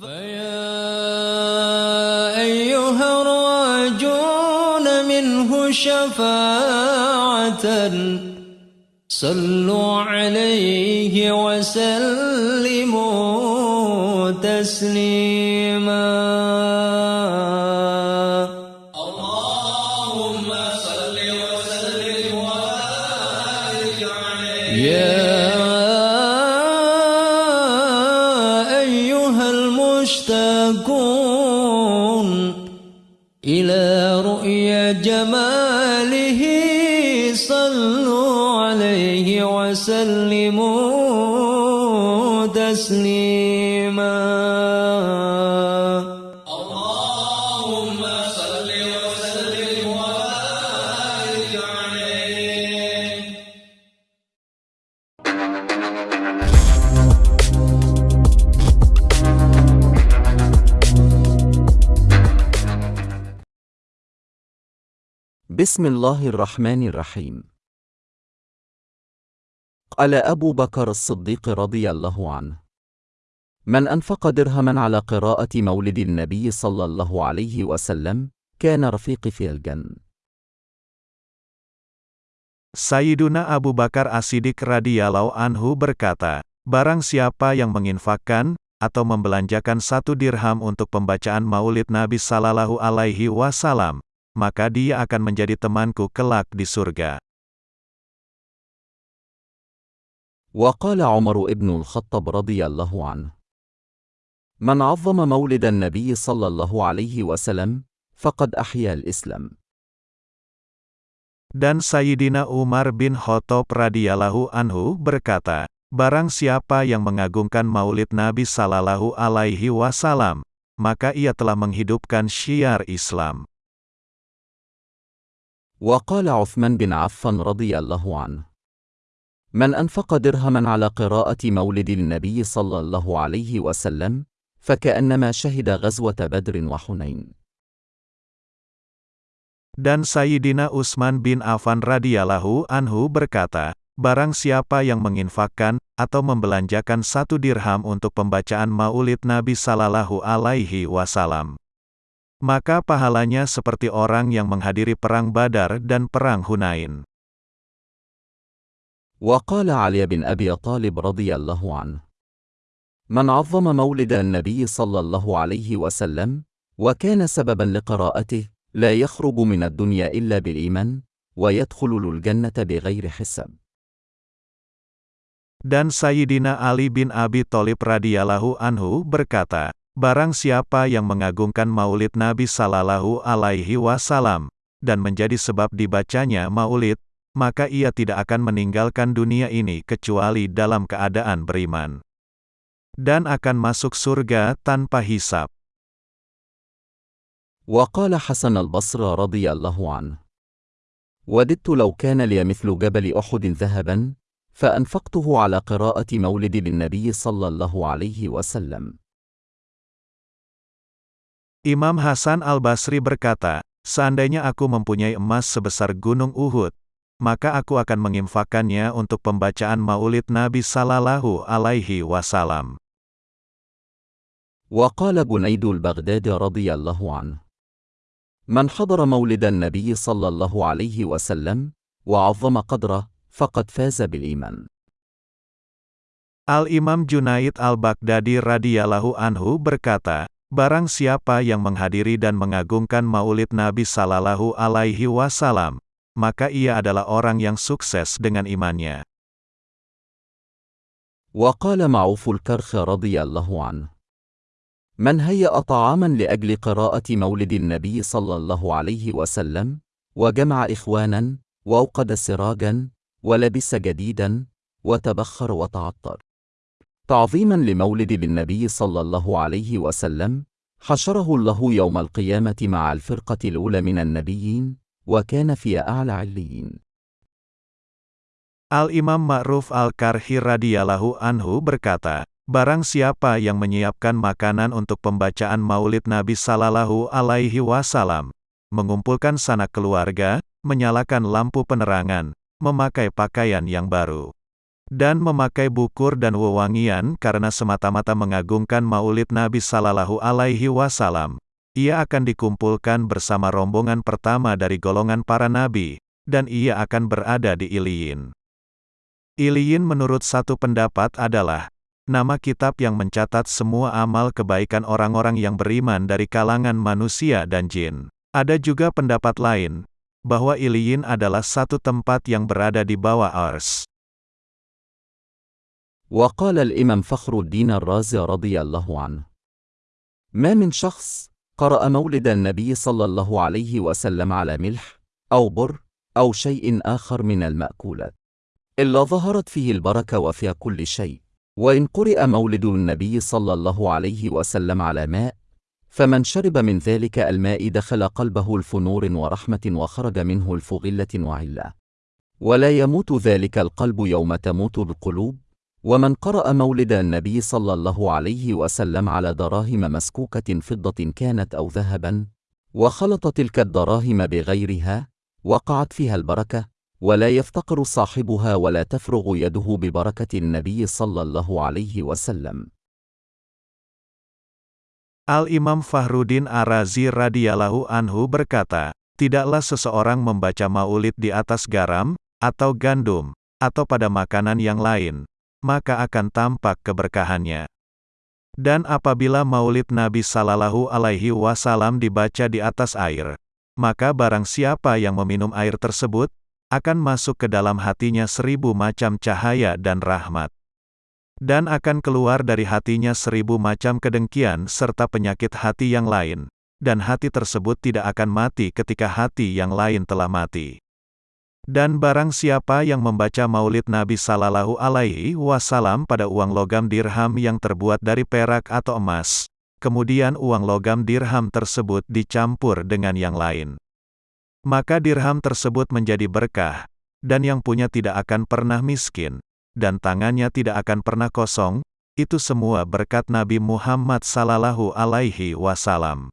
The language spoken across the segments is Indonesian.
فيا أيها الراجون منه شفاعة. صلوا عليه وسلموا تسليما. اللهم صل وسلم وبارك عليه. المشتاقون إلى رؤيا جماله صلوا عليه وسلموا تسليما. بسم الله الرحمن الرحيم قال أبو بكر الصديق رضي الله عنه من أنفق درهما على قراءة مولد النبي صلى الله عليه وسلم كان رفيقي في الجنة Sayyiduna Abu Bakar As-Siddiq radhiyallahu anhu berkata, Barang siapa yang menginfakkan, atau membelanjakan satu dirham untuk pembacaan maulid Nabi Sallallahu Alaihi Wasallam, maka dia akan menjadi temanku kelak di surga. وقال عمر ابن الخطاب رضي الله عنه من عظم مولد النبي صلى الله عليه وسلم فقد أحيا الإسلام Dan Sayyidina Umar bin Khattab radhiyallahu anhu berkata, Barang siapa yang mengagungkan maulid Nabi Sallallahu Alaihi Wasallam, maka ia telah menghidupkan syiar Islam. وقال عثمان بن عفان رضي الله عنه من أنفق درهما على قراءة مولد النبي صلى الله عليه وسلم فكأنما شهد غزوة بدر وحنين Dan Sayyidina Utsman bin Affan radhiyallahu anhu berkata, Barang siapa yang menginfakkan, atau membelanjakan satu dirham untuk pembacaan maulid Nabi Sallallahu Alaihi Wasallam. Maka pahalanya seperti orang yang menghadiri perang Badar dan perang Hunain. وقال علي بن أبي طالب رضي الله عنه من عظم مولد النبي صلى الله عليه وسلم وكان سببا لقراءته لا يخرج من الدنيا إلا بالإيمان ويدخل الجنة بغير حساب Dan Sayyidina Ali bin Abi Thalib radhiyallahu anhu berkata, Barang siapa yang mengagungkan maulid Nabi Sallallahu Alaihi Wasallam, dan menjadi sebab dibacanya maulid, maka ia tidak akan meninggalkan dunia ini kecuali dalam keadaan beriman. Dan akan masuk surga tanpa hisab. وقال حسن البصر رضي الله عنه وددت لو كان لي مثل جبل أحد ذهبا فأنفقته على قراءة مولد للنبي صلى الله عليه وسلم Imam Hasan al-Basri berkata, Seandainya aku mempunyai emas sebesar gunung Uhud, maka aku akan menginfakkannya untuk pembacaan maulid Nabi Sallallahu Alaihi Wasallam. وقال بنيد البغداد رضي الله عنه من حضر مولد النبي صلى الله عليه وسلم وعظم قدره فقد فاز بالإيمان Al-Imam Junaid al-Baghdadi radhiyallahu anhu berkata, Barang siapa yang menghadiri dan mengagungkan maulid Nabi Sallallahu Alaihi Wasallam, maka ia adalah orang yang sukses dengan imannya. وقال معوف الكرخ رضي الله عنه من هيأ طعاما لأجل قراءة مولد النبي صلى الله عليه وسلم وجمع إخوانا وأوقد سراجا ولبس جديدا وتبخر وتعطر تعظيما لمولد النبي صلى الله عليه وسلم حشره الله يوم القيامة مع الفرقة الأولى من النبيين وكان في أعلى عليين Al-Imam Ma'ruf Al-Karhi radhiyallahu anhu berkata, Barang siapa yang menyiapkan makanan untuk pembacaan maulid Nabi Sallallahu Alaihi Wasallam, mengumpulkan sanak keluarga, menyalakan lampu penerangan, memakai pakaian yang baru, dan memakai bukur dan wewangian karena semata-mata mengagungkan maulid Nabi Sallallahu Alaihi Wasallam, ia akan dikumpulkan bersama rombongan pertama dari golongan para nabi, dan ia akan berada di Iliyin. Iliyin menurut satu pendapat adalah nama kitab yang mencatat semua amal kebaikan orang-orang yang beriman dari kalangan manusia dan jin. Ada juga pendapat lain, bahwa Iliyin adalah satu tempat yang berada di bawah Ars. وقال الإمام فخر الدين الرازي رضي الله عنه. ما من شخص قرأ مولد النبي صلى الله عليه وسلم على ملح أو بر أو شيء آخر من المأكولات إلا ظهرت فيه البركة وفي كل شيء. وإن قرئ مولد النبي صلى الله عليه وسلم على ماء فمن شرب من ذلك الماء دخل قلبه الفنور ورحمة وخرج منه الفغلة وعلة. ولا يموت ذلك القلب يوم تموت القلوب ومن قرأ مولد النبي صلى الله عليه وسلم على دراهم مسكوكة فضة كانت أو ذهبا وخلط تلك الدراهم بغيرها وقعت فيها البركة ولا يفتقر صاحبها ولا تفرغ يده ببركة النبي صلى الله عليه وسلم. Al-Imam Fahruddin Ar-Razi radhiyallahu anhu berkata, Tidaklah seseorang membaca maulid di atas garam, atau gandum, atau pada makanan yang lain, maka akan tampak keberkahannya. Dan apabila maulid Nabi Sallallahu Alaihi Wasallam dibaca di atas air, maka barang siapa yang meminum air tersebut, akan masuk ke dalam hatinya seribu macam cahaya dan rahmat. Dan akan keluar dari hatinya seribu macam kedengkian serta penyakit hati yang lain, dan hati tersebut tidak akan mati ketika hati yang lain telah mati. Dan barang siapa yang membaca maulid Nabi Sallallahu Alaihi Wasallam pada uang logam dirham yang terbuat dari perak atau emas, kemudian uang logam dirham tersebut dicampur dengan yang lain. Maka dirham tersebut menjadi berkah, dan yang punya tidak akan pernah miskin, dan tangannya tidak akan pernah kosong, itu semua berkat Nabi Muhammad sallallahu alaihi wasallam.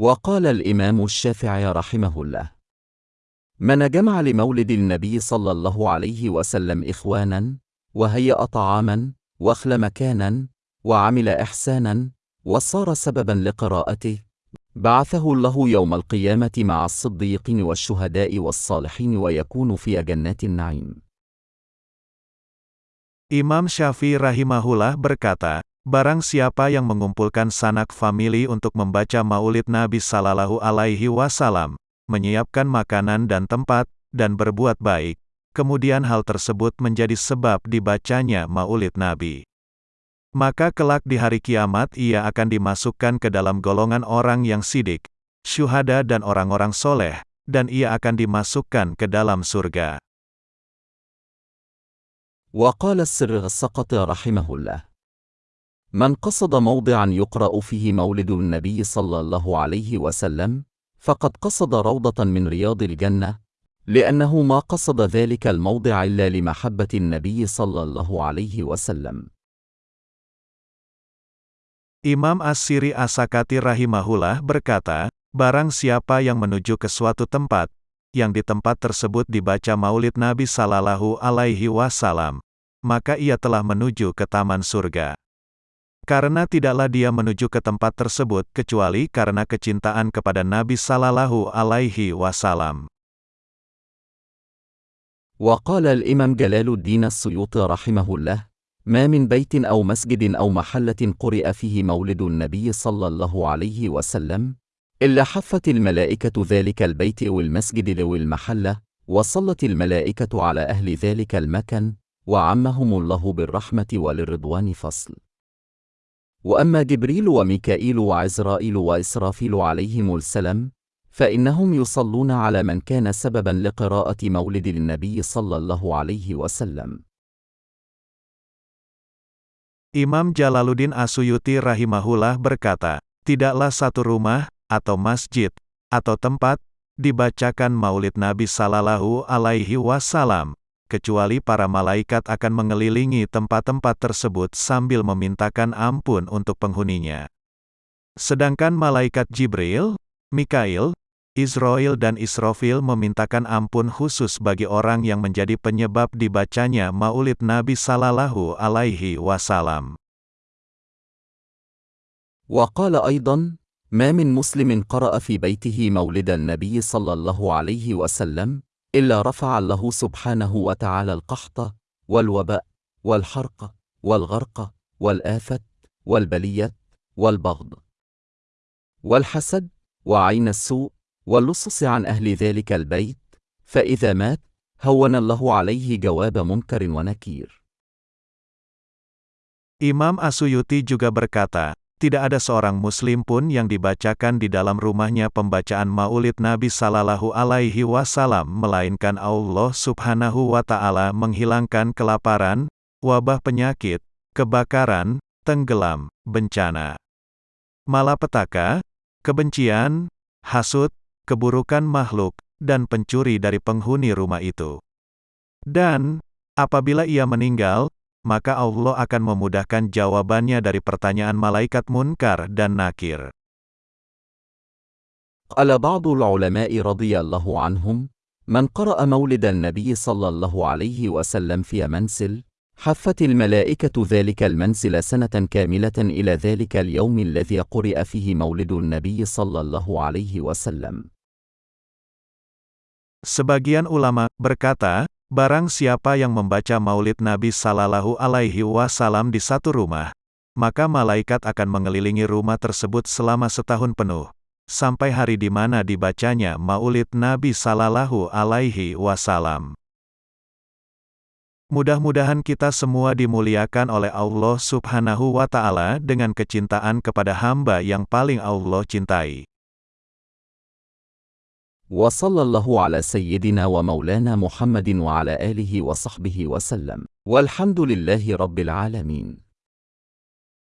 وقال الإمام الشافعي رحمه الله من جمع لمولد النبي صلى الله عليه وسلم إخوانا وهيأ طعاما واخل مكانا وعمل إحسانا وصار سببا لقراءته بعثه الله يوم القيامة مع الصديقين والشهداء والصالحين ويكون في جنات النعيم. Imam Syafi'i rahimahullah berkata, Barang siapa yang mengumpulkan sanak famili untuk membaca maulid Nabi Sallallahu Alaihi Wasallam, menyiapkan makanan dan tempat, dan berbuat baik, kemudian hal tersebut menjadi sebab dibacanya maulid Nabi. Maka kelak di hari kiamat ia akan dimasukkan ke dalam golongan orang yang sidik, syuhada dan orang-orang soleh, dan ia akan dimasukkan ke dalam surga. وقال السر السقط رحمه الله من قصد موضعا يقرأ فيه مولد النبي صلى الله عليه وسلم فقد قصد روضة من رياض الجنة لأنه ما قصد ذلك الموضع إلا لمحبة النبي صلى الله عليه وسلم Imam As-Siri Asakati rahimahullah berkata, Barang siapa yang menuju ke suatu tempat, yang di tempat tersebut dibaca maulid Nabi Sallallahu Alaihi Wasallam, maka ia telah menuju ke taman surga. Karena tidaklah dia menuju ke tempat tersebut kecuali karena kecintaan kepada Nabi Sallallahu Alaihi Wasallam. وقال الإمام جلال الدين السيوطي رحمه الله ما من بيت أو مسجد أو محلة قرئ فيه مولد النبي صلى الله عليه وسلم إلا حفت الملائكة ذلك البيت أو المسجد أو المحلة وصلت الملائكة على أهل ذلك المكان وعمهم الله بالرحمة وللرضوان فصل وأما جبريل وميكائيل وعزرائيل وإسرافيل عليهم السلام فإنهم يصلون على من كان سببا لقراءة مولد النبي صلى الله عليه وسلم Imam Jalaluddin Asuyuti rahimahullah berkata, Tidaklah satu rumah, atau masjid, atau tempat, dibacakan maulid Nabi Sallallahu Alaihi Wasallam, kecuali para malaikat akan mengelilingi tempat-tempat tersebut sambil memintakan ampun untuk penghuninya. Sedangkan malaikat Jibril, Mikail, Israel dan Israfil memintakan ampun khusus bagi orang yang menjadi penyebab dibacanya maulid Nabi Sallallahu Alaihi Wasallam. وقال أيضا ما من مسلم قرأ في بيته مولد النبي صلى الله عليه وسلم إلا رفع الله سبحانه وتعالى القحط والوباء والحرق والغرق والآفة والبلية والبغض والحسد وعين السوء واللصص عن أهل ذلك البيت فإذا مات هون الله عليه جواب منكر ونكير. Imam Asuyuti juga berkata, tidak ada seorang muslim pun yang dibacakan di dalam rumahnya pembacaan maulid Nabi Sallallahu Alaihi Wasallam melainkan Allah Subhanahu wa Ta'ala menghilangkan kelaparan, wabah penyakit, kebakaran, tenggelam, bencana, malapetaka, kebencian, hasut, keburukan makhluk, dan pencuri dari penghuni rumah itu. Dan, apabila ia meninggal, maka Allah akan memudahkan jawabannya dari pertanyaan malaikat munkar dan nakir. قال بعض العلماء رضي الله عنهم من قرأ مولد النبي صلى الله عليه وسلم في منسل حفت الملائكة ذلك المنسل سنة كاملة إلى ذلك اليوم الذي قرئ فيه مولد النبي صلى الله عليه وسلم Sebagian ulama berkata, barang siapa yang membaca maulid Nabi Sallallahu Alaihi Wasallam di satu rumah, maka malaikat akan mengelilingi rumah tersebut selama setahun penuh, sampai hari di mana dibacanya maulid Nabi Sallallahu Alaihi Wasallam. Mudah-mudahan kita semua dimuliakan oleh Allah Subhanahu wa Ta'ala dengan kecintaan kepada hamba yang paling Allah cintai. وصلى الله على سيدنا ومولانا محمد وعلى آله وصحبه وسلم. والحمد لله رب العالمين.